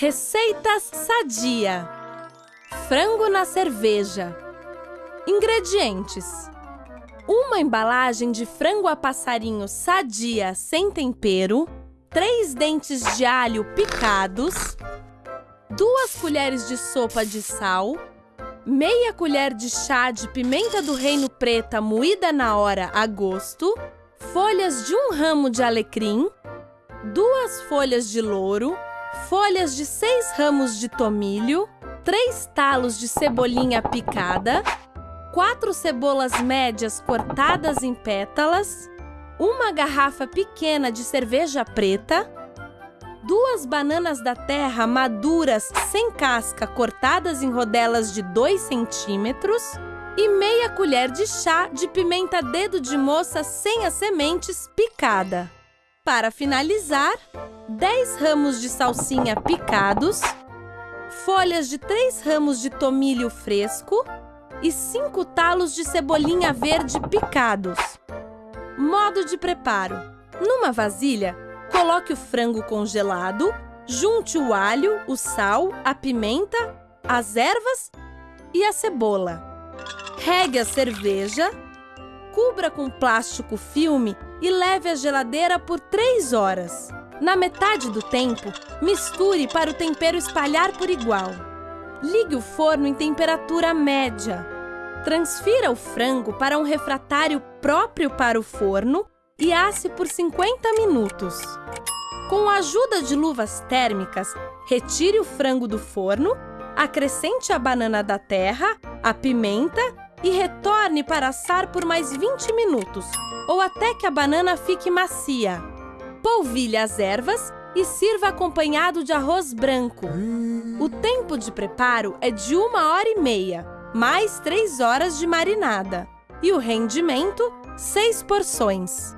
Receitas Sadia. Frango na cerveja. Ingredientes. Uma embalagem de frango a passarinho sadia sem tempero Três dentes de alho picados Duas colheres de sopa de sal Meia colher de chá de pimenta do reino preta moída na hora a gosto Folhas de um ramo de alecrim Duas folhas de louro folhas de seis ramos de tomilho, três talos de cebolinha picada, quatro cebolas médias cortadas em pétalas, uma garrafa pequena de cerveja preta, duas bananas da terra maduras sem casca cortadas em rodelas de 2 centímetros e meia colher de chá de pimenta dedo de moça sem as sementes picada. Para finalizar, 10 ramos de salsinha picados, folhas de 3 ramos de tomilho fresco e 5 talos de cebolinha verde picados. Modo de preparo: numa vasilha, coloque o frango congelado, junte o alho, o sal, a pimenta, as ervas e a cebola. Regue a cerveja, cubra com plástico filme e leve à geladeira por 3 horas. Na metade do tempo, misture para o tempero espalhar por igual. Ligue o forno em temperatura média. Transfira o frango para um refratário próprio para o forno e asse por 50 minutos. Com a ajuda de luvas térmicas, retire o frango do forno, acrescente a banana da terra, a pimenta e retorne para assar por mais 20 minutos, ou até que a banana fique macia polvilhe as ervas e sirva acompanhado de arroz branco. O tempo de preparo é de uma hora e meia, mais três horas de marinada. E o rendimento, seis porções.